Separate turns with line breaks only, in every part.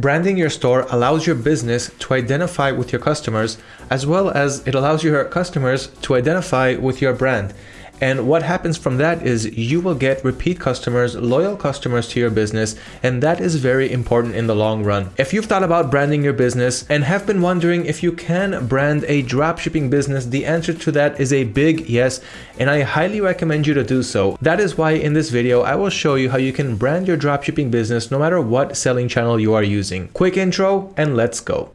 Branding your store allows your business to identify with your customers as well as it allows your customers to identify with your brand. And what happens from that is you will get repeat customers, loyal customers to your business, and that is very important in the long run. If you've thought about branding your business and have been wondering if you can brand a dropshipping business, the answer to that is a big yes, and I highly recommend you to do so. That is why in this video, I will show you how you can brand your dropshipping business no matter what selling channel you are using. Quick intro and let's go.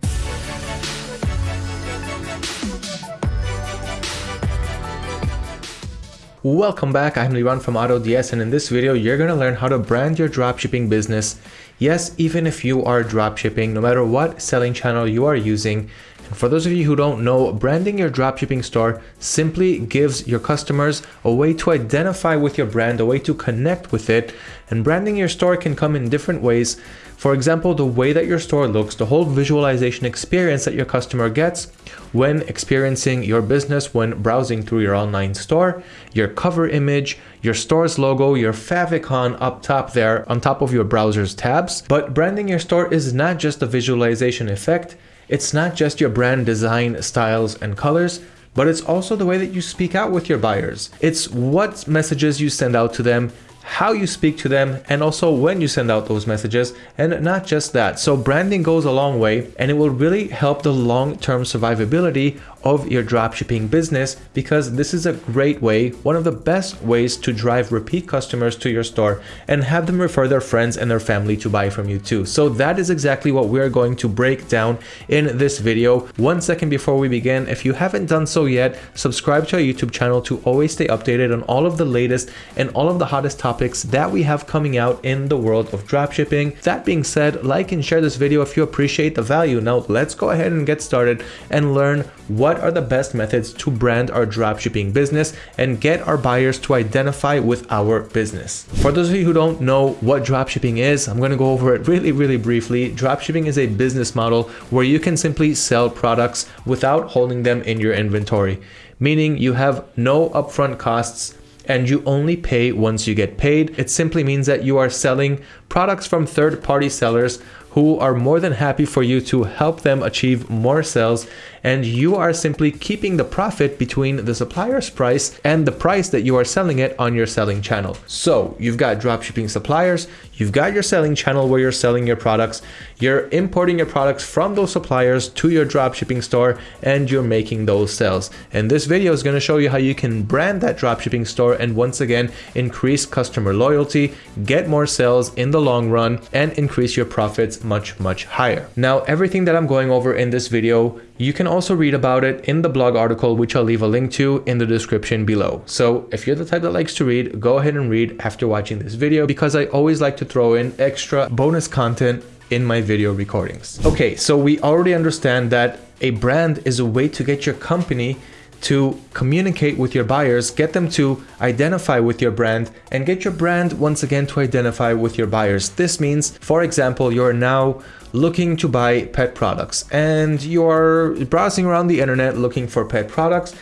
Welcome back, I'm Liran from AutoDS and in this video you're going to learn how to brand your dropshipping business. Yes, even if you are dropshipping, no matter what selling channel you are using. And for those of you who don't know, branding your dropshipping store simply gives your customers a way to identify with your brand, a way to connect with it. And branding your store can come in different ways. For example, the way that your store looks, the whole visualization experience that your customer gets when experiencing your business when browsing through your online store, your cover image, your store's logo, your favicon up top there on top of your browser's tabs. But branding your store is not just a visualization effect. It's not just your brand design styles and colors, but it's also the way that you speak out with your buyers. It's what messages you send out to them, how you speak to them, and also when you send out those messages, and not just that. So branding goes a long way and it will really help the long-term survivability of your dropshipping business because this is a great way, one of the best ways to drive repeat customers to your store and have them refer their friends and their family to buy from you too. So that is exactly what we're going to break down in this video. One second before we begin, if you haven't done so yet, subscribe to our YouTube channel to always stay updated on all of the latest and all of the hottest topics that we have coming out in the world of dropshipping. That being said, like and share this video if you appreciate the value. Now let's go ahead and get started and learn what what are the best methods to brand our dropshipping business and get our buyers to identify with our business. For those of you who don't know what dropshipping is, I'm going to go over it really, really briefly. Dropshipping is a business model where you can simply sell products without holding them in your inventory, meaning you have no upfront costs and you only pay once you get paid. It simply means that you are selling products from third-party sellers who are more than happy for you to help them achieve more sales and you are simply keeping the profit between the supplier's price and the price that you are selling it on your selling channel. So you've got dropshipping suppliers, you've got your selling channel where you're selling your products, you're importing your products from those suppliers to your dropshipping store and you're making those sales. And this video is going to show you how you can brand that dropshipping store and once again increase customer loyalty, get more sales in the long run and increase your profits much much higher. Now everything that I'm going over in this video you can also read about it in the blog article, which I'll leave a link to in the description below. So if you're the type that likes to read, go ahead and read after watching this video because I always like to throw in extra bonus content in my video recordings. Okay, so we already understand that a brand is a way to get your company to communicate with your buyers, get them to identify with your brand and get your brand once again to identify with your buyers. This means, for example, you're now looking to buy pet products. And you're browsing around the internet looking for pet products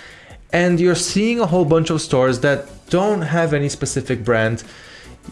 and you're seeing a whole bunch of stores that don't have any specific brand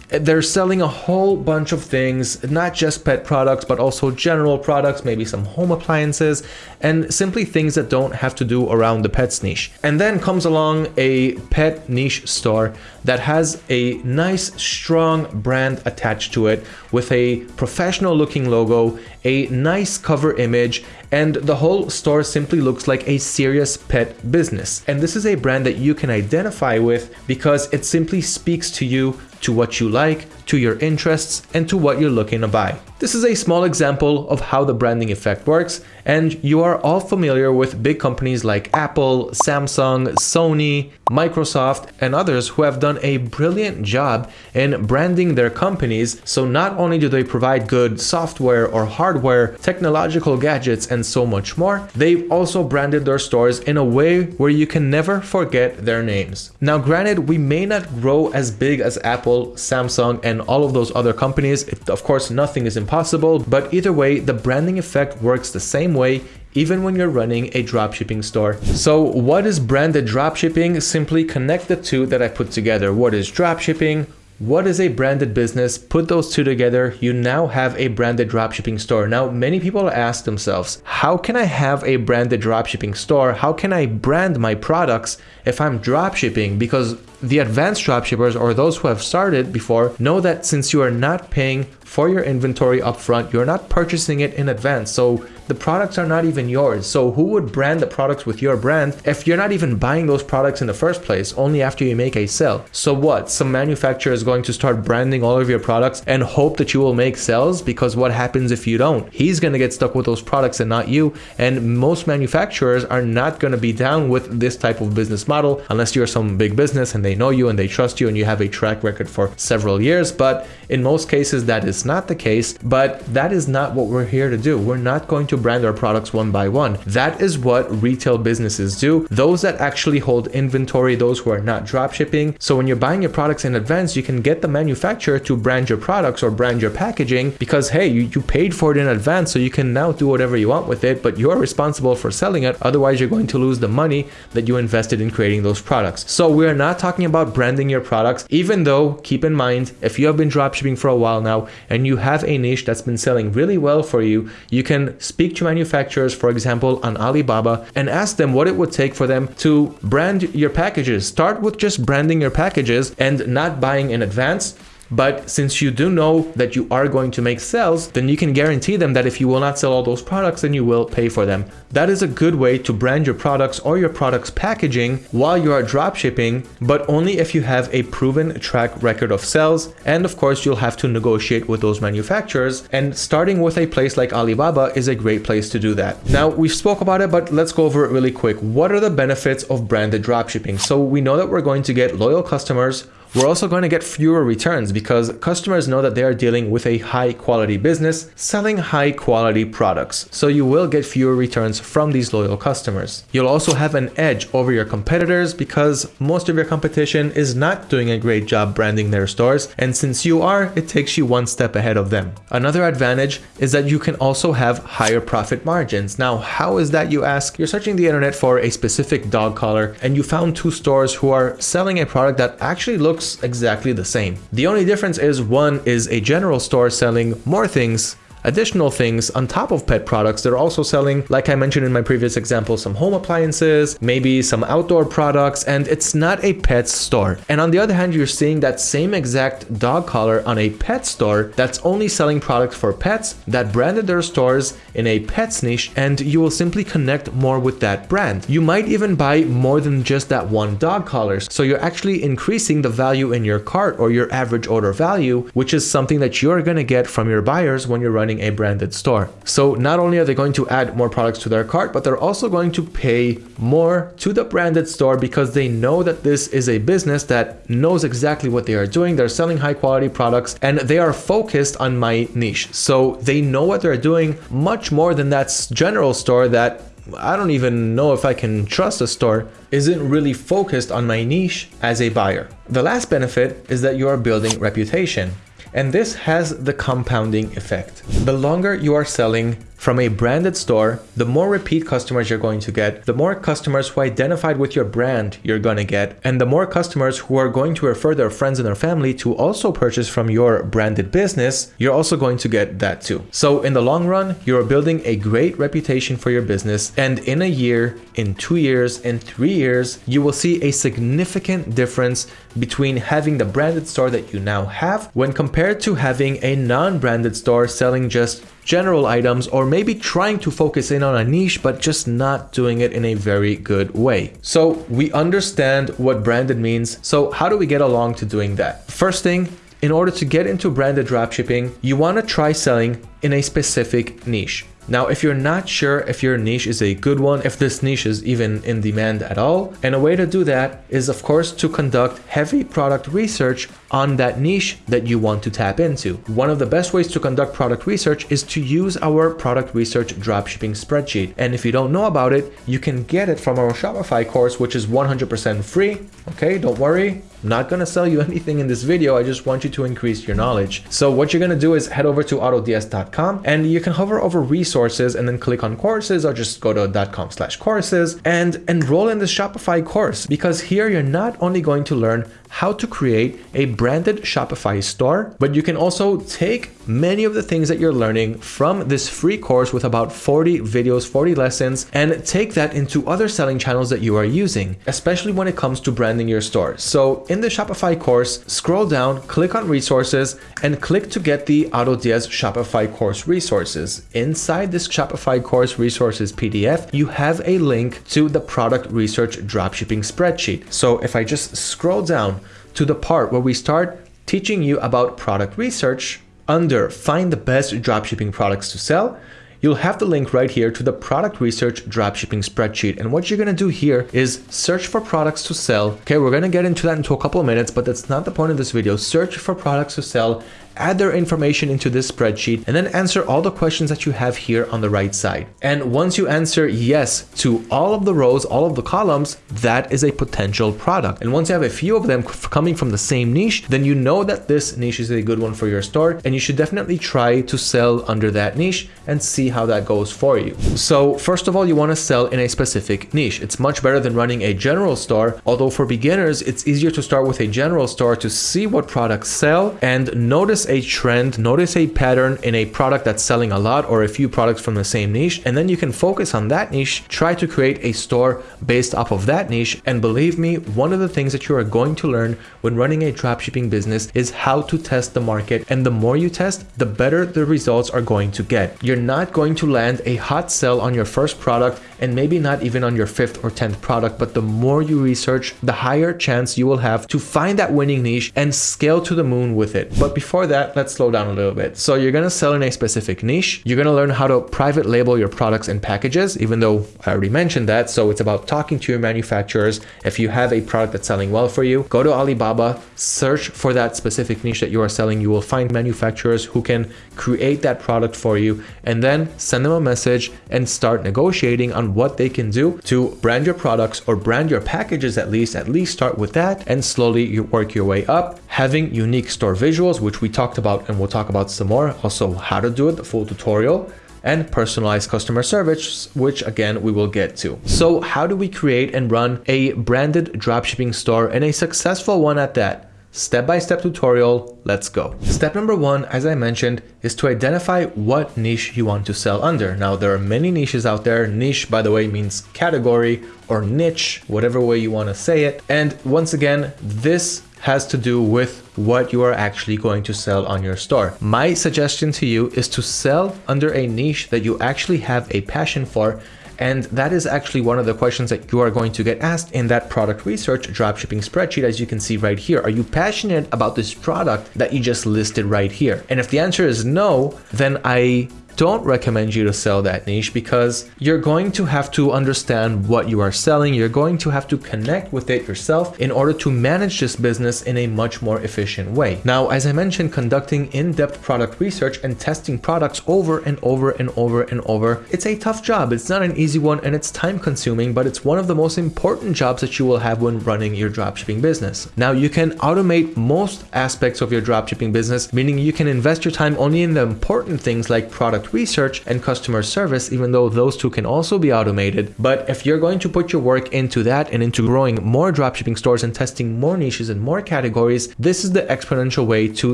they're selling a whole bunch of things, not just pet products, but also general products, maybe some home appliances, and simply things that don't have to do around the pets niche. And then comes along a pet niche store that has a nice, strong brand attached to it with a professional looking logo, a nice cover image, and the whole store simply looks like a serious pet business. And this is a brand that you can identify with because it simply speaks to you to what you like, to your interests, and to what you're looking to buy. This is a small example of how the branding effect works, and you are all familiar with big companies like Apple, Samsung, Sony, Microsoft, and others who have done a brilliant job in branding their companies. So not only do they provide good software or hardware, technological gadgets, and so much more, they've also branded their stores in a way where you can never forget their names. Now granted, we may not grow as big as Apple, Samsung, and all of those other companies. Of course, nothing is impossible possible, but either way, the branding effect works the same way even when you're running a dropshipping store. So what is branded dropshipping? Simply connect the two that I put together. What is dropshipping? What is a branded business? Put those two together, you now have a branded dropshipping store. Now, many people ask themselves, how can I have a branded dropshipping store? How can I brand my products if I'm dropshipping? Because the advanced dropshippers or those who have started before know that since you are not paying for your inventory upfront, you're not purchasing it in advance. So the products are not even yours. So who would brand the products with your brand if you're not even buying those products in the first place, only after you make a sale? So what? Some manufacturer is going to start branding all of your products and hope that you will make sales because what happens if you don't? He's going to get stuck with those products and not you. And most manufacturers are not going to be down with this type of business model unless you're some big business and they know you and they trust you and you have a track record for several years. But in most cases, that is not the case. But that is not what we're here to do. We're not going to brand our products one by one. That is what retail businesses do. Those that actually hold inventory, those who are not drop shipping. So when you're buying your products in advance, you can get the manufacturer to brand your products or brand your packaging because, hey, you, you paid for it in advance, so you can now do whatever you want with it, but you're responsible for selling it. Otherwise, you're going to lose the money that you invested in creating those products. So we're not talking about branding your products, even though keep in mind, if you have been drop shipping for a while now and you have a niche that's been selling really well for you, you can speak to manufacturers, for example, on Alibaba, and ask them what it would take for them to brand your packages. Start with just branding your packages and not buying in advance but since you do know that you are going to make sales, then you can guarantee them that if you will not sell all those products, then you will pay for them. That is a good way to brand your products or your products packaging while you are drop shipping, but only if you have a proven track record of sales. And of course, you'll have to negotiate with those manufacturers. And starting with a place like Alibaba is a great place to do that. Now, we've spoke about it, but let's go over it really quick. What are the benefits of branded drop shipping? So we know that we're going to get loyal customers we're also going to get fewer returns because customers know that they are dealing with a high quality business selling high quality products. So you will get fewer returns from these loyal customers. You'll also have an edge over your competitors because most of your competition is not doing a great job branding their stores. And since you are, it takes you one step ahead of them. Another advantage is that you can also have higher profit margins. Now, how is that you ask? You're searching the internet for a specific dog collar and you found two stores who are selling a product that actually looks looks exactly the same. The only difference is one is a general store selling more things additional things on top of pet products. They're also selling, like I mentioned in my previous example, some home appliances, maybe some outdoor products, and it's not a pet store. And on the other hand, you're seeing that same exact dog collar on a pet store that's only selling products for pets that branded their stores in a pets niche and you will simply connect more with that brand. You might even buy more than just that one dog collar. So you're actually increasing the value in your cart or your average order value, which is something that you're going to get from your buyers when you're running running a branded store. So not only are they going to add more products to their cart, but they're also going to pay more to the branded store because they know that this is a business that knows exactly what they are doing. They're selling high quality products and they are focused on my niche. So they know what they're doing much more than that general store that I don't even know if I can trust a store, isn't really focused on my niche as a buyer. The last benefit is that you are building reputation. And this has the compounding effect. The longer you are selling from a branded store, the more repeat customers you're going to get, the more customers who identified with your brand you're going to get, and the more customers who are going to refer their friends and their family to also purchase from your branded business, you're also going to get that too. So in the long run, you're building a great reputation for your business, and in a year, in two years, in three years, you will see a significant difference between having the branded store that you now have when compared to having a non-branded store selling just general items or maybe trying to focus in on a niche but just not doing it in a very good way. So we understand what branded means. So how do we get along to doing that? First thing, in order to get into branded dropshipping, you want to try selling in a specific niche. Now, if you're not sure if your niche is a good one, if this niche is even in demand at all, and a way to do that is of course to conduct heavy product research on that niche that you want to tap into. One of the best ways to conduct product research is to use our product research dropshipping spreadsheet. And if you don't know about it, you can get it from our Shopify course, which is 100% free. Okay, don't worry. I'm not going to sell you anything in this video. I just want you to increase your knowledge. So what you're going to do is head over to autods.com and you can hover over resources and then click on courses or just go to .com slash courses and enroll in the Shopify course because here you're not only going to learn how to create a branded Shopify store, but you can also take many of the things that you're learning from this free course with about 40 videos, 40 lessons, and take that into other selling channels that you are using, especially when it comes to branding your store. So in the Shopify course, scroll down, click on resources, and click to get the AutoDS Shopify course resources. Inside this Shopify course resources PDF, you have a link to the product research dropshipping spreadsheet. So if I just scroll down to the part where we start teaching you about product research, under find the best dropshipping products to sell, you'll have the link right here to the product research dropshipping spreadsheet. And what you're going to do here is search for products to sell. Okay, we're going to get into that into a couple of minutes, but that's not the point of this video. Search for products to sell add their information into this spreadsheet, and then answer all the questions that you have here on the right side. And once you answer yes to all of the rows, all of the columns, that is a potential product. And once you have a few of them coming from the same niche, then you know that this niche is a good one for your store, and you should definitely try to sell under that niche and see how that goes for you. So first of all, you want to sell in a specific niche. It's much better than running a general store, although for beginners, it's easier to start with a general store to see what products sell and notice a trend, notice a pattern in a product that's selling a lot or a few products from the same niche, and then you can focus on that niche, try to create a store based off of that niche. And believe me, one of the things that you are going to learn when running a dropshipping business is how to test the market. And the more you test, the better the results are going to get. You're not going to land a hot sell on your first product and maybe not even on your fifth or 10th product, but the more you research, the higher chance you will have to find that winning niche and scale to the moon with it. But before that, let's slow down a little bit. So you're going to sell in a specific niche. You're going to learn how to private label your products and packages, even though I already mentioned that. So it's about talking to your manufacturers. If you have a product that's selling well for you, go to Alibaba, search for that specific niche that you are selling. You will find manufacturers who can create that product for you and then send them a message and start negotiating on what they can do to brand your products or brand your packages at least, at least start with that and slowly you work your way up. Having unique store visuals, which we talked about and we'll talk about some more. Also how to do it, the full tutorial and personalized customer service, which again, we will get to. So how do we create and run a branded dropshipping store and a successful one at that? Step-by-step -step tutorial, let's go. Step number one, as I mentioned, is to identify what niche you want to sell under. Now, there are many niches out there. Niche, by the way, means category or niche, whatever way you want to say it. And once again, this has to do with what you are actually going to sell on your store. My suggestion to you is to sell under a niche that you actually have a passion for and that is actually one of the questions that you are going to get asked in that product research dropshipping spreadsheet, as you can see right here. Are you passionate about this product that you just listed right here? And if the answer is no, then I don't recommend you to sell that niche because you're going to have to understand what you are selling. You're going to have to connect with it yourself in order to manage this business in a much more efficient way. Now, as I mentioned, conducting in-depth product research and testing products over and over and over and over, it's a tough job. It's not an easy one and it's time consuming, but it's one of the most important jobs that you will have when running your dropshipping business. Now, you can automate most aspects of your dropshipping business, meaning you can invest your time only in the important things like product research and customer service, even though those two can also be automated. But if you're going to put your work into that and into growing more dropshipping stores and testing more niches and more categories, this is the exponential way to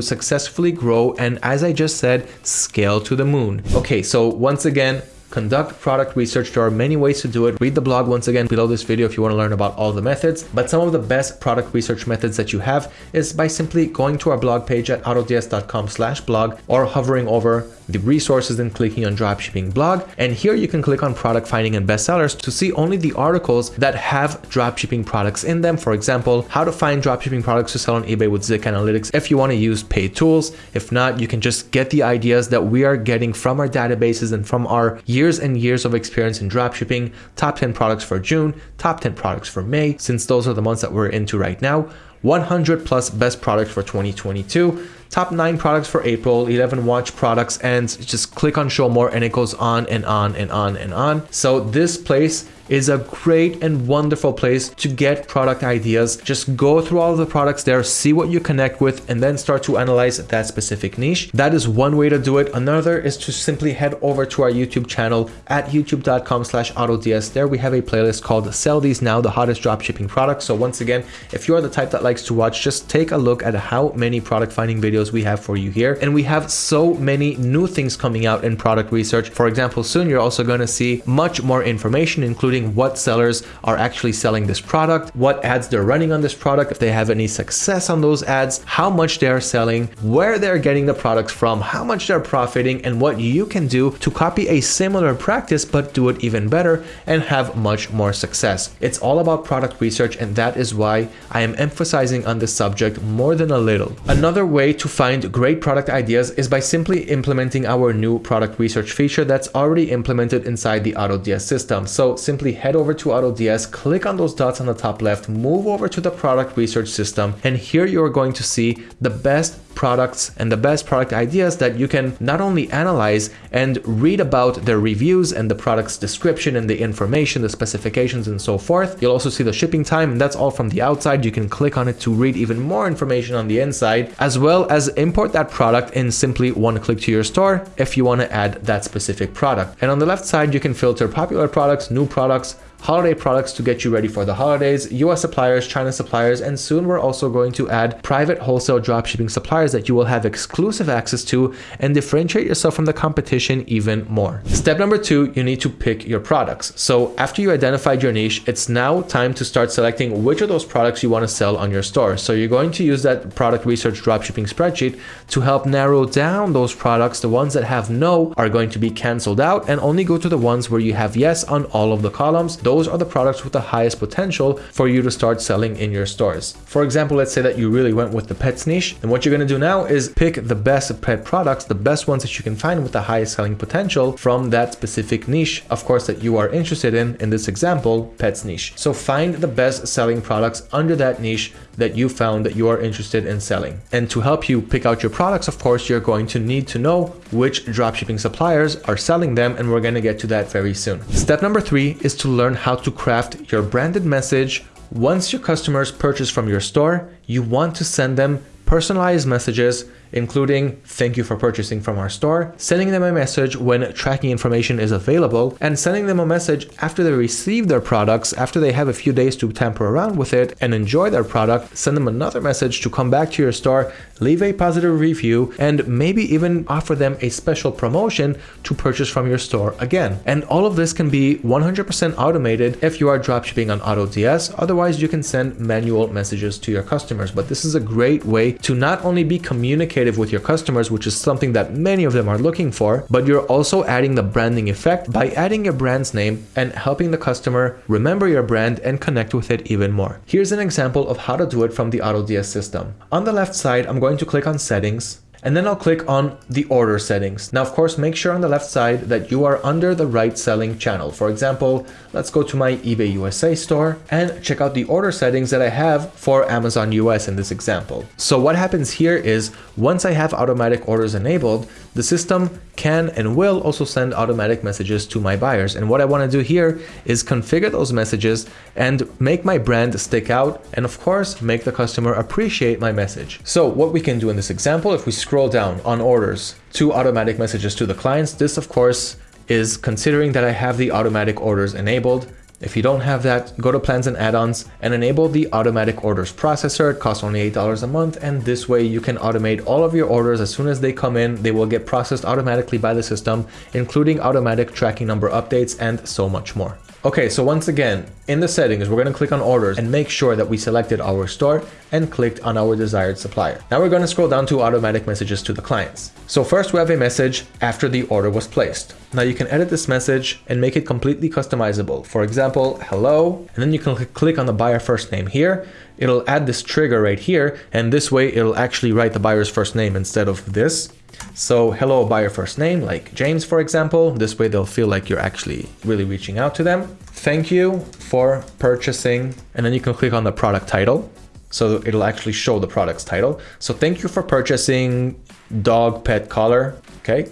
successfully grow and as I just said, scale to the moon. Okay, so once again, conduct product research. There are many ways to do it. Read the blog once again below this video if you want to learn about all the methods. But some of the best product research methods that you have is by simply going to our blog page at autods.com slash blog or hovering over the resources and clicking on dropshipping blog. And here you can click on product finding and bestsellers to see only the articles that have dropshipping products in them. For example, how to find dropshipping products to sell on eBay with Zik Analytics if you want to use paid tools. If not, you can just get the ideas that we are getting from our databases and from our years and years of experience in dropshipping, top 10 products for June, top 10 products for May, since those are the months that we're into right now. 100 plus best products for 2022, top 9 products for April, 11 watch products, and just click on show more and it goes on and on and on and on. So this place is a great and wonderful place to get product ideas. Just go through all the products there, see what you connect with, and then start to analyze that specific niche. That is one way to do it. Another is to simply head over to our YouTube channel at youtube.com slash autods. There we have a playlist called Sell These Now, the hottest dropshipping products. So once again, if you're the type that likes to watch, just take a look at how many product finding videos we have for you here. And we have so many new things coming out in product research. For example, soon you're also going to see much more information, including what sellers are actually selling this product, what ads they're running on this product, if they have any success on those ads, how much they're selling, where they're getting the products from, how much they're profiting, and what you can do to copy a similar practice but do it even better and have much more success. It's all about product research and that is why I am emphasizing on this subject more than a little. Another way to find great product ideas is by simply implementing our new product research feature that's already implemented inside the AutoDS system. So simply head over to AutoDS, click on those dots on the top left, move over to the product research system, and here you're going to see the best products and the best product ideas that you can not only analyze and read about their reviews and the product's description and the information, the specifications and so forth. You'll also see the shipping time and that's all from the outside. You can click on it to read even more information on the inside, as well as import that product in simply one click to your store if you want to add that specific product. And on the left side, you can filter popular products, new products, holiday products to get you ready for the holidays, US suppliers, China suppliers, and soon we're also going to add private wholesale dropshipping suppliers that you will have exclusive access to and differentiate yourself from the competition even more. Step number two, you need to pick your products. So after you identified your niche, it's now time to start selecting which of those products you want to sell on your store. So you're going to use that product research dropshipping spreadsheet to help narrow down those products. The ones that have no are going to be canceled out and only go to the ones where you have yes on all of the columns those are the products with the highest potential for you to start selling in your stores. For example, let's say that you really went with the pets niche. And what you're going to do now is pick the best pet products, the best ones that you can find with the highest selling potential from that specific niche, of course, that you are interested in, in this example, pets niche. So find the best selling products under that niche that you found that you are interested in selling. And to help you pick out your products, of course, you're going to need to know which dropshipping suppliers are selling them. And we're going to get to that very soon. Step number three is to learn how to craft your branded message. Once your customers purchase from your store, you want to send them personalized messages including thank you for purchasing from our store, sending them a message when tracking information is available, and sending them a message after they receive their products, after they have a few days to tamper around with it and enjoy their product, send them another message to come back to your store, leave a positive review, and maybe even offer them a special promotion to purchase from your store again. And all of this can be 100% automated if you are dropshipping on AutoDS. Otherwise, you can send manual messages to your customers. But this is a great way to not only be communicating communicative with your customers, which is something that many of them are looking for, but you're also adding the branding effect by adding your brand's name and helping the customer remember your brand and connect with it even more. Here's an example of how to do it from the AutoDS system. On the left side, I'm going to click on settings and then I'll click on the order settings. Now, of course, make sure on the left side that you are under the right selling channel. For example, let's go to my eBay USA store and check out the order settings that I have for Amazon US in this example. So what happens here is once I have automatic orders enabled, the system can and will also send automatic messages to my buyers. And what I want to do here is configure those messages and make my brand stick out and of course make the customer appreciate my message. So what we can do in this example, if we scroll down on orders to automatic messages to the clients, this of course is considering that I have the automatic orders enabled. If you don't have that, go to plans and add-ons and enable the automatic orders processor. It costs only $8 a month. And this way you can automate all of your orders. As soon as they come in, they will get processed automatically by the system, including automatic tracking number updates and so much more. Okay, so once again, in the settings, we're going to click on orders and make sure that we selected our store and clicked on our desired supplier. Now we're going to scroll down to automatic messages to the clients. So first we have a message after the order was placed. Now you can edit this message and make it completely customizable. For example, hello, and then you can click on the buyer first name here. It'll add this trigger right here, and this way it'll actually write the buyer's first name instead of this. So hello by your first name, like James, for example. This way they'll feel like you're actually really reaching out to them. Thank you for purchasing. And then you can click on the product title. So it'll actually show the product's title. So thank you for purchasing dog pet collar. Okay.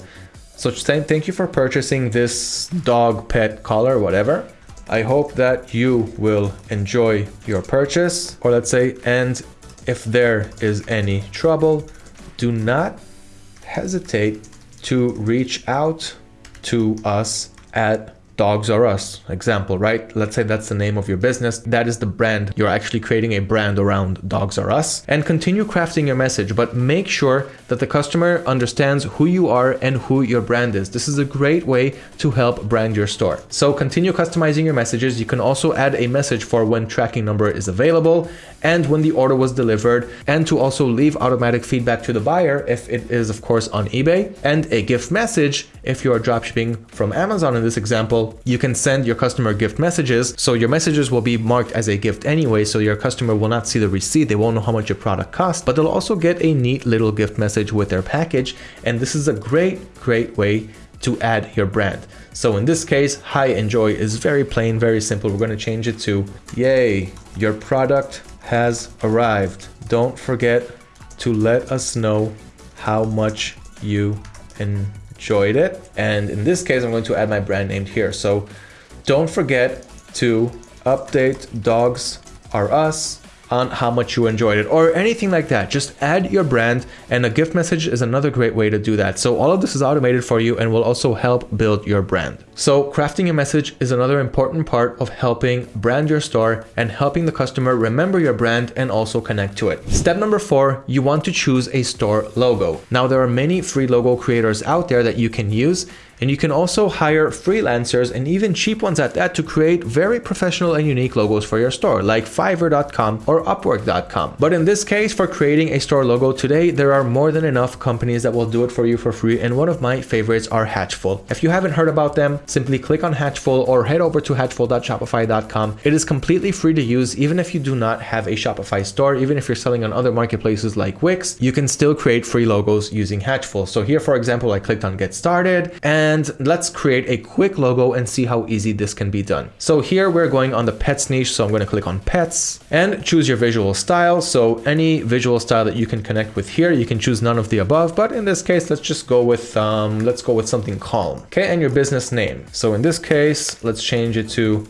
So thank you for purchasing this dog pet collar, whatever. I hope that you will enjoy your purchase or let's say, and if there is any trouble, do not hesitate to reach out to us at Dogs R Us example, right? Let's say that's the name of your business. That is the brand. You're actually creating a brand around Dogs R Us and continue crafting your message, but make sure that the customer understands who you are and who your brand is. This is a great way to help brand your store. So continue customizing your messages. You can also add a message for when tracking number is available and when the order was delivered and to also leave automatic feedback to the buyer if it is of course on eBay and a gift message if you are dropshipping from Amazon in this example you can send your customer gift messages so your messages will be marked as a gift anyway so your customer will not see the receipt they won't know how much your product costs but they'll also get a neat little gift message with their package and this is a great great way to add your brand. So in this case, hi enjoy is very plain, very simple. We're going to change it to yay, your product has arrived. Don't forget to let us know how much you enjoyed it. And in this case, I'm going to add my brand name here. So don't forget to update dogs are us on how much you enjoyed it or anything like that. Just add your brand and a gift message is another great way to do that. So all of this is automated for you and will also help build your brand. So crafting a message is another important part of helping brand your store and helping the customer remember your brand and also connect to it. Step number four, you want to choose a store logo. Now there are many free logo creators out there that you can use and you can also hire freelancers and even cheap ones at that to create very professional and unique logos for your store like fiverr.com or upwork.com. But in this case, for creating a store logo today, there are more than enough companies that will do it for you for free. And one of my favorites are Hatchful. If you haven't heard about them, simply click on Hatchful or head over to hatchful.shopify.com. It is completely free to use even if you do not have a Shopify store, even if you're selling on other marketplaces like Wix, you can still create free logos using Hatchful. So here, for example, I clicked on get started and let's create a quick logo and see how easy this can be done. So here we're going on the pets niche. So I'm going to click on pets and choose your visual style. So any visual style that you can connect with here, you can choose none of the above, but in this case, let's just go with, um, let's go with something calm. Okay. And your business name. So in this case, let's change it to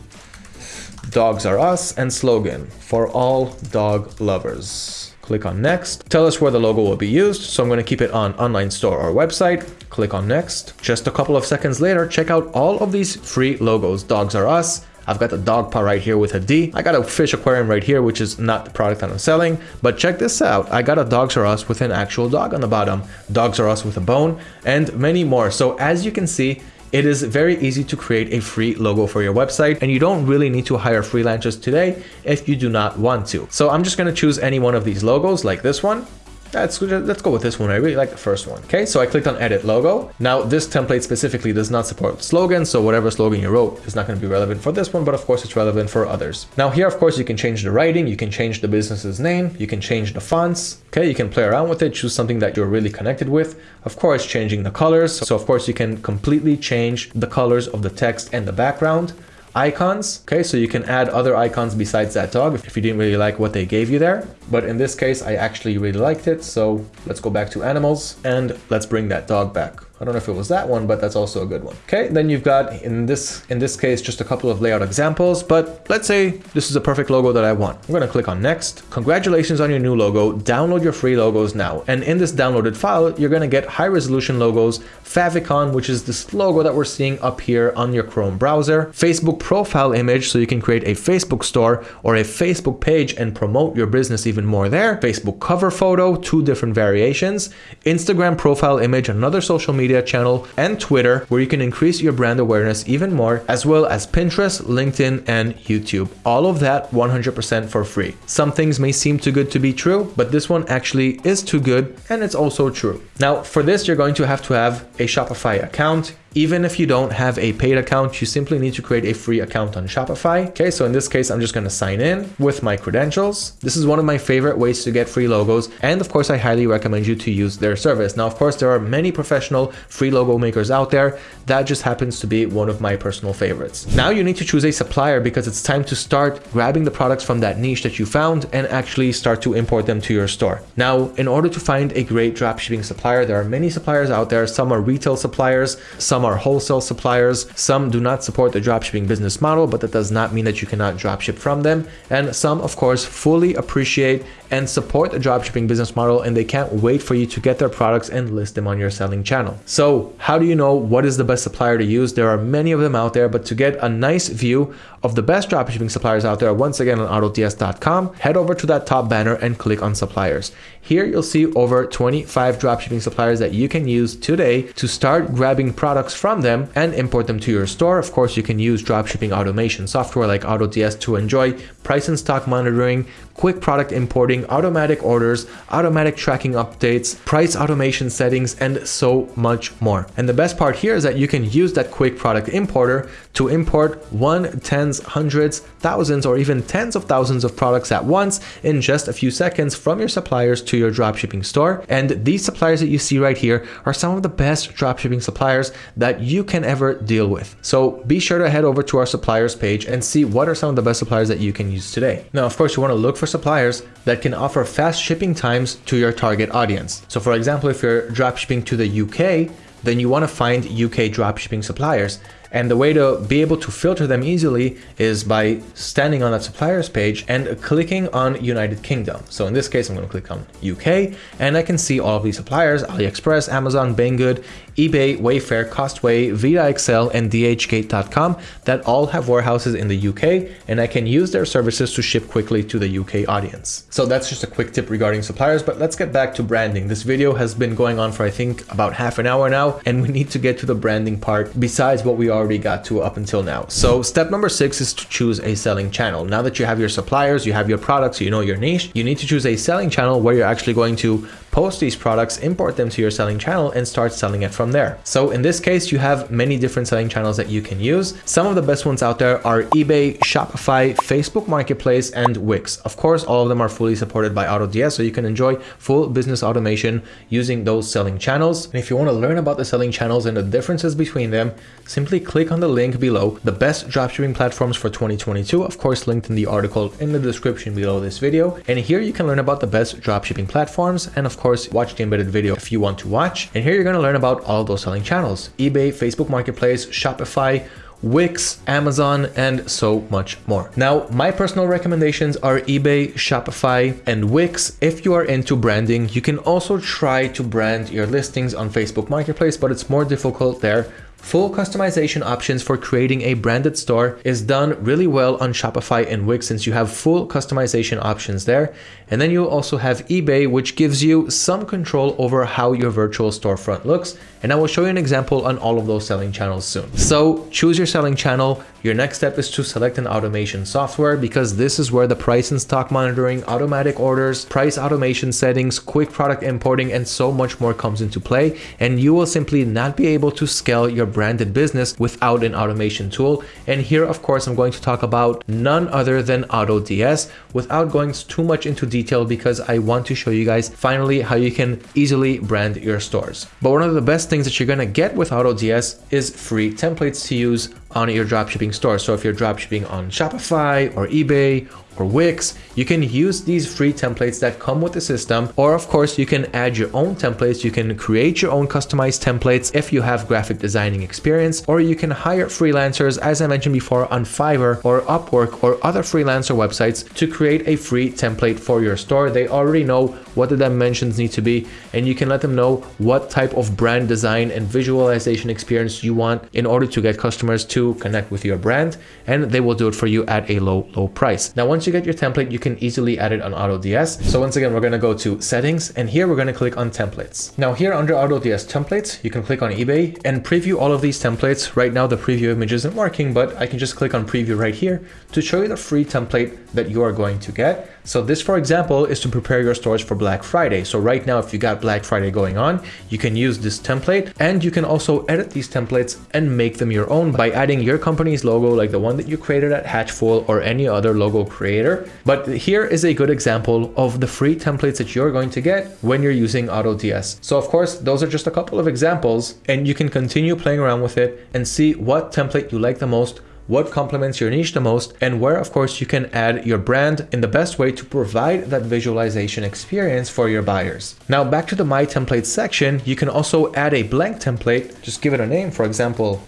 dogs are us and slogan for all dog lovers. Click on next. Tell us where the logo will be used. So I'm going to keep it on online store or website. Click on next. Just a couple of seconds later, check out all of these free logos. Dogs are us. I've got the dog paw right here with a D. I got a fish aquarium right here, which is not the product that I'm selling. But check this out. I got a Dogs R Us with an actual dog on the bottom. Dogs R Us with a bone and many more. So as you can see, it is very easy to create a free logo for your website and you don't really need to hire freelancers today if you do not want to. So I'm just going to choose any one of these logos like this one Let's, let's go with this one. I really like the first one. Okay, so I clicked on edit logo. Now this template specifically does not support slogans. So whatever slogan you wrote is not going to be relevant for this one, but of course it's relevant for others. Now here, of course, you can change the writing. You can change the business's name. You can change the fonts. Okay, you can play around with it. Choose something that you're really connected with. Of course, changing the colors. So of course you can completely change the colors of the text and the background icons. Okay, so you can add other icons besides that dog if you didn't really like what they gave you there. But in this case, I actually really liked it. So let's go back to animals and let's bring that dog back. I don't know if it was that one, but that's also a good one. Okay, then you've got in this in this case just a couple of layout examples, but let's say this is a perfect logo that I want. I'm gonna click on next. Congratulations on your new logo. Download your free logos now. And in this downloaded file, you're gonna get high resolution logos, favicon, which is this logo that we're seeing up here on your Chrome browser, Facebook profile image, so you can create a Facebook store or a Facebook page and promote your business even more there, Facebook cover photo, two different variations, Instagram profile image, another social media media channel, and Twitter, where you can increase your brand awareness even more, as well as Pinterest, LinkedIn, and YouTube. All of that 100% for free. Some things may seem too good to be true, but this one actually is too good, and it's also true. Now, for this, you're going to have to have a Shopify account. Even if you don't have a paid account, you simply need to create a free account on Shopify. Okay, so in this case, I'm just going to sign in with my credentials. This is one of my favorite ways to get free logos. And of course, I highly recommend you to use their service. Now, of course, there are many professional free logo makers out there. That just happens to be one of my personal favorites. Now you need to choose a supplier because it's time to start grabbing the products from that niche that you found and actually start to import them to your store. Now, in order to find a great dropshipping supplier, there are many suppliers out there. Some are retail suppliers, some Some are wholesale suppliers. Some do not support the dropshipping business model, but that does not mean that you cannot dropship from them. And some, of course, fully appreciate and support the dropshipping business model and they can't wait for you to get their products and list them on your selling channel. So how do you know what is the best supplier to use? There are many of them out there, but to get a nice view of the best dropshipping suppliers out there, once again on AutoDS.com, head over to that top banner and click on suppliers. Here you'll see over 25 dropshipping suppliers that you can use today to start grabbing products from them and import them to your store. Of course, you can use dropshipping automation software like AutoDS to enjoy price and stock monitoring, quick product importing, automatic orders, automatic tracking updates, price automation settings, and so much more. And the best part here is that you can use that quick product importer to import one, tens, hundreds, thousands, or even tens of thousands of products at once in just a few seconds from your suppliers to your dropshipping store. And these suppliers that you see right here are some of the best dropshipping suppliers that you can ever deal with. So be sure to head over to our suppliers page and see what are some of the best suppliers that you can use today. Now, of course, you want to look for suppliers that can offer fast shipping times to your target audience. So for example, if you're dropshipping to the UK, then you want to find UK dropshipping suppliers and the way to be able to filter them easily is by standing on that suppliers page and clicking on United Kingdom. So in this case, I'm going to click on UK and I can see all of these suppliers, AliExpress, Amazon, Banggood, eBay, Wayfair, Costway, vidaXL, and DHgate.com that all have warehouses in the UK and I can use their services to ship quickly to the UK audience. So that's just a quick tip regarding suppliers, but let's get back to branding. This video has been going on for I think about half an hour now and we need to get to the branding part besides what we already got to up until now. So step number six is to choose a selling channel. Now that you have your suppliers, you have your products, you know your niche, you need to choose a selling channel where you're actually going to post these products, import them to your selling channel and start selling it from there. So in this case, you have many different selling channels that you can use. Some of the best ones out there are eBay, Shopify, Facebook Marketplace, and Wix. Of course, all of them are fully supported by AutoDS, so you can enjoy full business automation using those selling channels. And if you want to learn about the selling channels and the differences between them, simply click on the link below, the best dropshipping platforms for 2022, of course linked in the article in the description below this video. And here you can learn about the best dropshipping platforms and of course watch the embedded video if you want to watch. And here you're going to learn about all those selling channels, eBay, Facebook Marketplace, Shopify, Wix, Amazon, and so much more. Now, my personal recommendations are eBay, Shopify, and Wix. If you are into branding, you can also try to brand your listings on Facebook Marketplace, but it's more difficult there Full customization options for creating a branded store is done really well on Shopify and Wix since you have full customization options there. And then you also have eBay, which gives you some control over how your virtual storefront looks. And I will show you an example on all of those selling channels soon. So choose your selling channel. Your next step is to select an automation software because this is where the price and stock monitoring, automatic orders, price automation settings, quick product importing, and so much more comes into play. And you will simply not be able to scale your branded business without an automation tool. And here, of course, I'm going to talk about none other than AutoDS without going too much into detail because I want to show you guys finally how you can easily brand your stores. But one of the best things that you're going to get with AutoDS is free templates to use on your dropshipping store. So if you're dropshipping on Shopify or eBay or Wix, you can use these free templates that come with the system. Or of course, you can add your own templates. You can create your own customized templates if you have graphic designing experience, or you can hire freelancers, as I mentioned before, on Fiverr or Upwork or other freelancer websites to create a free template for your store. They already know what the dimensions need to be, and you can let them know what type of brand design and visualization experience you want in order to get customers to connect with your brand, and they will do it for you at a low, low price. Now, once once you get your template, you can easily add it on AutoDS. So once again, we're going to go to settings and here we're going to click on templates. Now here under AutoDS templates, you can click on eBay and preview all of these templates. Right now, the preview image isn't working, but I can just click on preview right here to show you the free template that you are going to get. So this, for example, is to prepare your stores for Black Friday. So right now, if you got Black Friday going on, you can use this template and you can also edit these templates and make them your own by adding your company's logo, like the one that you created at Hatchful or any other logo creator. But here is a good example of the free templates that you're going to get when you're using AutoDS. So of course, those are just a couple of examples and you can continue playing around with it and see what template you like the most what complements your niche the most, and where, of course, you can add your brand in the best way to provide that visualization experience for your buyers. Now, back to the My Templates section, you can also add a blank template. Just give it a name, for example,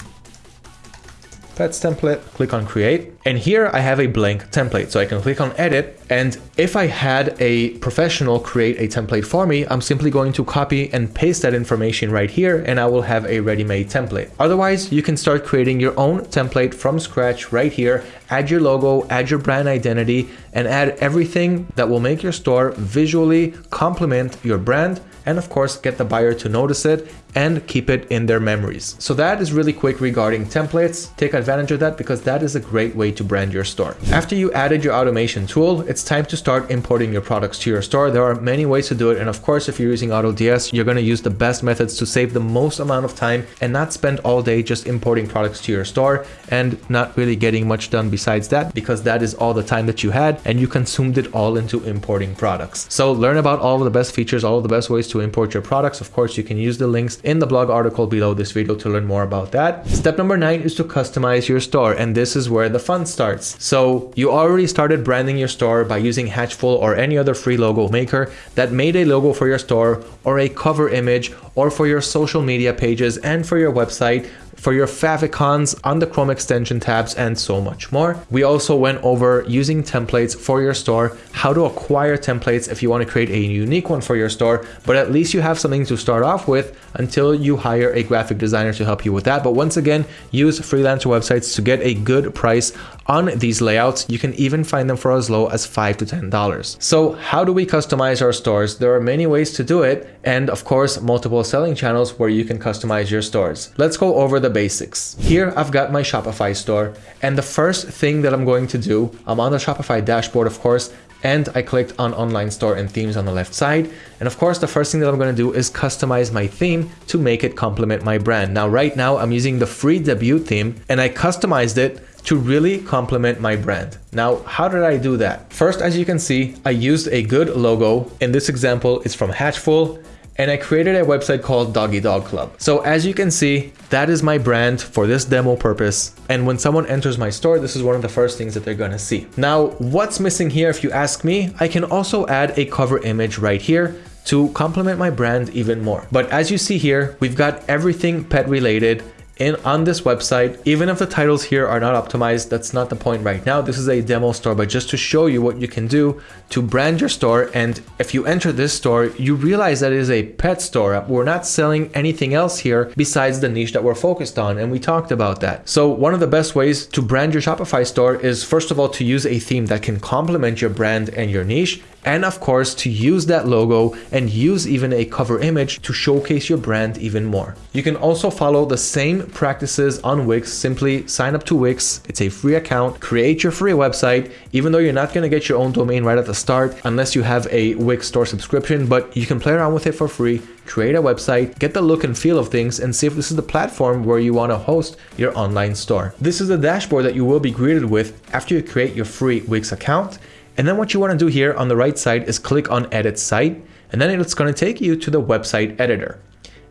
pets template, click on create. And here I have a blank template. So I can click on edit. And if I had a professional create a template for me, I'm simply going to copy and paste that information right here and I will have a ready-made template. Otherwise, you can start creating your own template from scratch right here, add your logo, add your brand identity, and add everything that will make your store visually complement your brand and of course get the buyer to notice it and keep it in their memories. So that is really quick regarding templates. Take advantage of that because that is a great way to brand your store. After you added your automation tool, it's time to start importing your products to your store. There are many ways to do it. And of course, if you're using AutoDS, you're going to use the best methods to save the most amount of time and not spend all day just importing products to your store and not really getting much done besides that because that is all the time that you had and you consumed it all into importing products. So learn about all of the best features, all of the best ways to import your products. Of course, you can use the links in the blog article below this video to learn more about that. Step number nine is to customize your store. And this is where the fun starts. So you already started branding your store by using Hatchful or any other free logo maker that made a logo for your store or a cover image or for your social media pages and for your website for your favicons on the Chrome extension tabs and so much more. We also went over using templates for your store, how to acquire templates if you want to create a unique one for your store, but at least you have something to start off with until you hire a graphic designer to help you with that. But once again, use freelancer websites to get a good price on these layouts. You can even find them for as low as five to $10. So how do we customize our stores? There are many ways to do it. And of course, multiple selling channels where you can customize your stores. Let's go over the basics. Here, I've got my Shopify store. And the first thing that I'm going to do, I'm on the Shopify dashboard, of course, and I clicked on online store and themes on the left side. And of course, the first thing that I'm going to do is customize my theme to make it complement my brand. Now, right now I'm using the free debut theme and I customized it to really complement my brand. Now, how did I do that? First, as you can see, I used a good logo. In this example, it's from Hatchful and I created a website called Doggy Dog Club. So as you can see, that is my brand for this demo purpose. And when someone enters my store, this is one of the first things that they're gonna see. Now, what's missing here, if you ask me, I can also add a cover image right here to complement my brand even more. But as you see here, we've got everything pet related in on this website even if the titles here are not optimized that's not the point right now. This is a demo store but just to show you what you can do to brand your store and if you enter this store you realize that it is a pet store. We're not selling anything else here besides the niche that we're focused on and we talked about that. So one of the best ways to brand your shopify store is first of all to use a theme that can complement your brand and your niche and of course to use that logo and use even a cover image to showcase your brand even more. You can also follow the same practices on Wix, simply sign up to Wix, it's a free account, create your free website, even though you're not going to get your own domain right at the start unless you have a Wix store subscription, but you can play around with it for free, create a website, get the look and feel of things and see if this is the platform where you want to host your online store. This is the dashboard that you will be greeted with after you create your free Wix account and then what you want to do here on the right side is click on edit site and then it's going to take you to the website editor.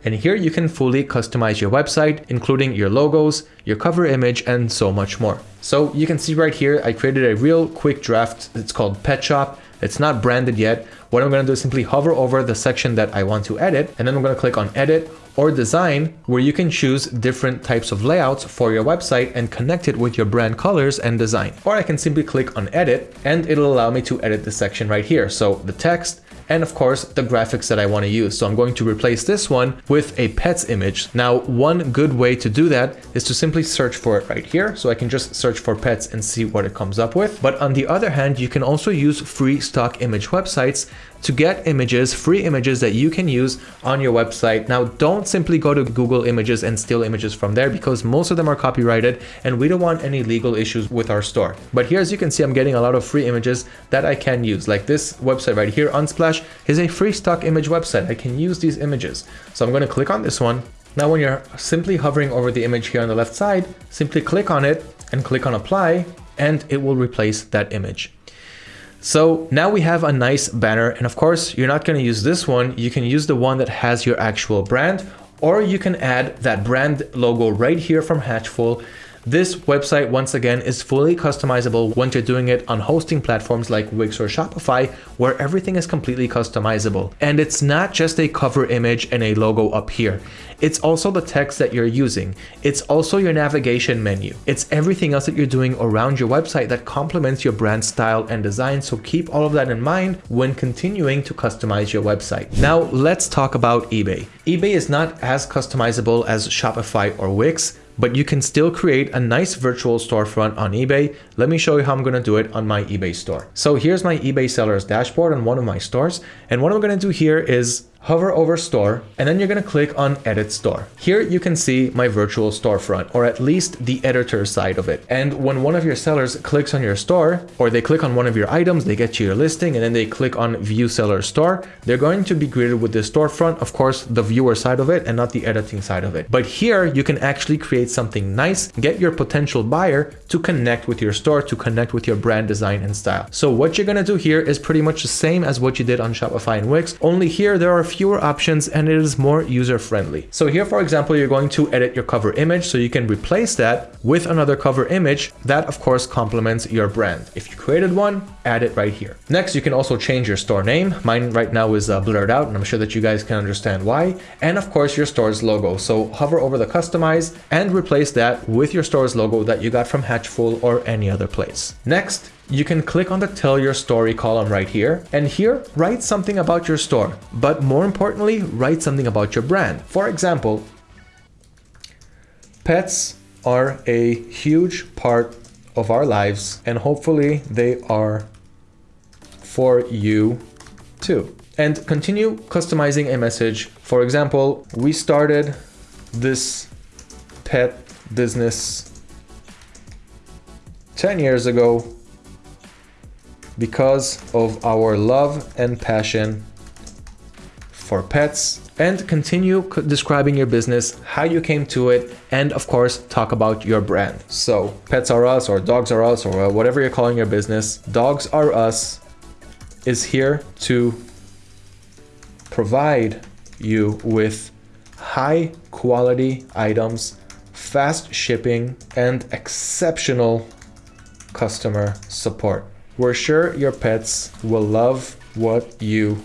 And here you can fully customize your website, including your logos, your cover image, and so much more. So you can see right here, I created a real quick draft. It's called Pet Shop. It's not branded yet. What I'm going to do is simply hover over the section that I want to edit, and then I'm going to click on edit or design where you can choose different types of layouts for your website and connect it with your brand colors and design. Or I can simply click on edit and it'll allow me to edit this section right here. So the text, and of course the graphics that I want to use. So I'm going to replace this one with a pets image. Now, one good way to do that is to simply search for it right here. So I can just search for pets and see what it comes up with. But on the other hand, you can also use free stock image websites to get images, free images that you can use on your website. Now, don't simply go to Google Images and steal images from there because most of them are copyrighted and we don't want any legal issues with our store. But here, as you can see, I'm getting a lot of free images that I can use. Like this website right here, Unsplash, is a free stock image website. I can use these images. So I'm going to click on this one. Now, when you're simply hovering over the image here on the left side, simply click on it and click on apply and it will replace that image. So now we have a nice banner. And of course, you're not going to use this one. You can use the one that has your actual brand, or you can add that brand logo right here from Hatchful This website, once again, is fully customizable once you're doing it on hosting platforms like Wix or Shopify, where everything is completely customizable. And it's not just a cover image and a logo up here. It's also the text that you're using. It's also your navigation menu. It's everything else that you're doing around your website that complements your brand style and design. So keep all of that in mind when continuing to customize your website. Now let's talk about eBay. eBay is not as customizable as Shopify or Wix, but you can still create a nice virtual storefront on eBay. Let me show you how I'm going to do it on my eBay store. So here's my eBay sellers dashboard on one of my stores. And what I'm going to do here is hover over store, and then you're going to click on edit store. Here you can see my virtual storefront, or at least the editor side of it. And when one of your sellers clicks on your store, or they click on one of your items, they get you your listing, and then they click on view seller store, they're going to be greeted with the storefront, of course, the viewer side of it and not the editing side of it. But here you can actually create something nice, get your potential buyer to connect with your store, to connect with your brand design and style. So what you're going to do here is pretty much the same as what you did on Shopify and Wix, only here there are a fewer options and it is more user friendly. So here, for example, you're going to edit your cover image so you can replace that with another cover image that of course complements your brand. If you created one, add it right here. Next, you can also change your store name. Mine right now is uh, blurred out and I'm sure that you guys can understand why. And of course your store's logo. So hover over the customize and replace that with your store's logo that you got from Hatchful or any other place. Next, you can click on the tell your story column right here and here write something about your store but more importantly write something about your brand. For example pets are a huge part of our lives and hopefully they are for you too. And continue customizing a message. For example we started this pet business 10 years ago because of our love and passion for pets and continue describing your business, how you came to it, and of course, talk about your brand. So Pets Are Us or Dogs Are Us or whatever you're calling your business, Dogs Are Us is here to provide you with high quality items, fast shipping, and exceptional customer support. We're sure your pets will love what you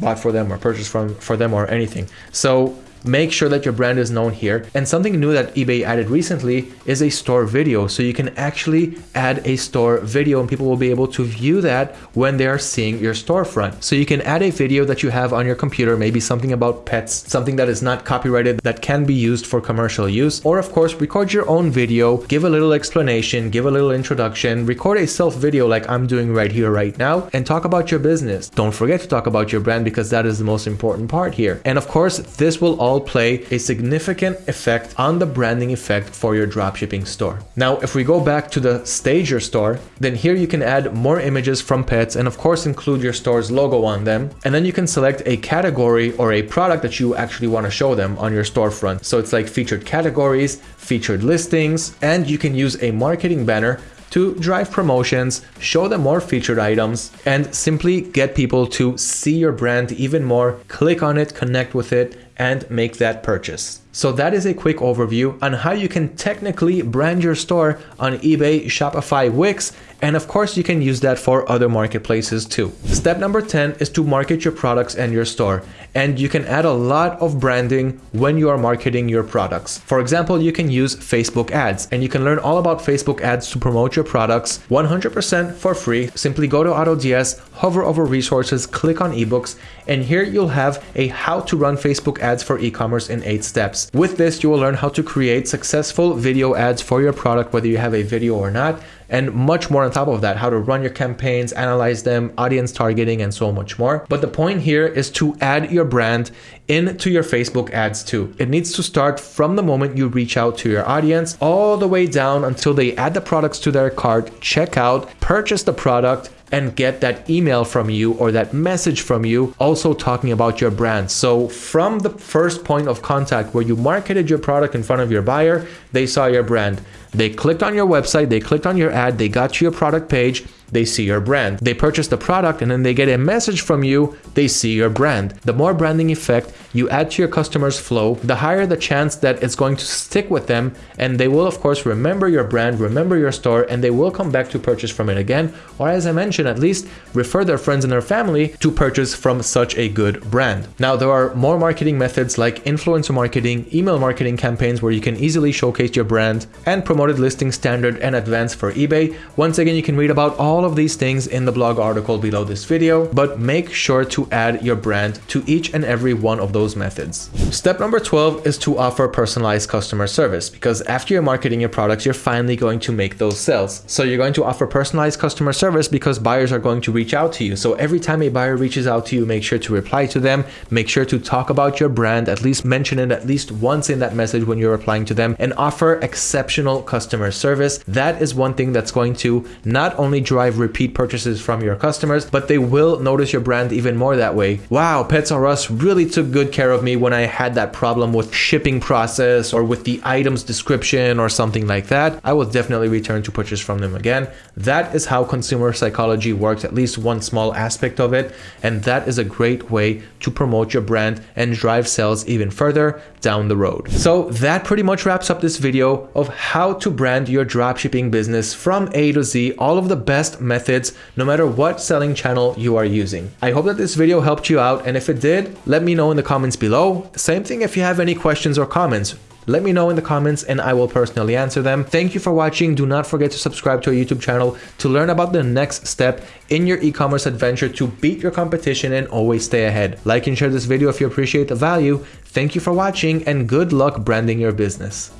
bought for them or purchased from for them or anything. So make sure that your brand is known here. And something new that eBay added recently is a store video. So you can actually add a store video and people will be able to view that when they are seeing your storefront. So you can add a video that you have on your computer, maybe something about pets, something that is not copyrighted that can be used for commercial use. Or of course, record your own video, give a little explanation, give a little introduction, record a self video like I'm doing right here, right now, and talk about your business. Don't forget to talk about your brand because that is the most important part here. And of course, this will all play a significant effect on the branding effect for your dropshipping store. Now, if we go back to the Stager store, then here you can add more images from pets and of course include your store's logo on them. And then you can select a category or a product that you actually want to show them on your storefront. So it's like featured categories, featured listings, and you can use a marketing banner to drive promotions, show them more featured items, and simply get people to see your brand even more, click on it, connect with it, and make that purchase. So that is a quick overview on how you can technically brand your store on eBay, Shopify, Wix, and of course you can use that for other marketplaces too. Step number 10 is to market your products and your store. And you can add a lot of branding when you are marketing your products. For example, you can use Facebook ads and you can learn all about Facebook ads to promote your products 100% for free. Simply go to AutoDS, hover over resources, click on ebooks, and here you'll have a how to run Facebook ads for e-commerce in eight steps. With this, you will learn how to create successful video ads for your product, whether you have a video or not, and much more on top of that, how to run your campaigns, analyze them, audience targeting, and so much more. But the point here is to add your brand into your Facebook ads too. It needs to start from the moment you reach out to your audience all the way down until they add the products to their cart, check out, purchase the product, and get that email from you or that message from you also talking about your brand. So from the first point of contact where you marketed your product in front of your buyer, they saw your brand. They clicked on your website, they clicked on your ad, they got to your product page, they see your brand. They purchase the product and then they get a message from you, they see your brand. The more branding effect you add to your customers flow, the higher the chance that it's going to stick with them and they will of course remember your brand, remember your store, and they will come back to purchase from it again, or as I mentioned, at least refer their friends and their family to purchase from such a good brand. Now, there are more marketing methods like influencer marketing, email marketing campaigns where you can easily showcase your brand, and promoted listing standard and advanced for eBay. Once again, you can read about all of these things in the blog article below this video, but make sure to add your brand to each and every one of those methods. Step number 12 is to offer personalized customer service because after you're marketing your products, you're finally going to make those sales. So you're going to offer personalized customer service because buyers are going to reach out to you. So every time a buyer reaches out to you, make sure to reply to them, make sure to talk about your brand, at least mention it at least once in that message when you're replying to them and offer exceptional customer service. That is one thing that's going to not only drive repeat purchases from your customers, but they will notice your brand even more that way. Wow, Pets R Us really took good care of me when I had that problem with shipping process or with the items description or something like that. I will definitely return to purchase from them again. That is how consumer psychology works, at least one small aspect of it. And that is a great way to promote your brand and drive sales even further down the road. So that pretty much wraps up this video of how to brand your dropshipping business from A to Z, all of the best methods, no matter what selling channel you are using. I hope that this video helped you out. And if it did, let me know in the comments below. Same thing if you have any questions or comments. Let me know in the comments and I will personally answer them. Thank you for watching. Do not forget to subscribe to our YouTube channel to learn about the next step in your e-commerce adventure to beat your competition and always stay ahead. Like and share this video if you appreciate the value. Thank you for watching and good luck branding your business.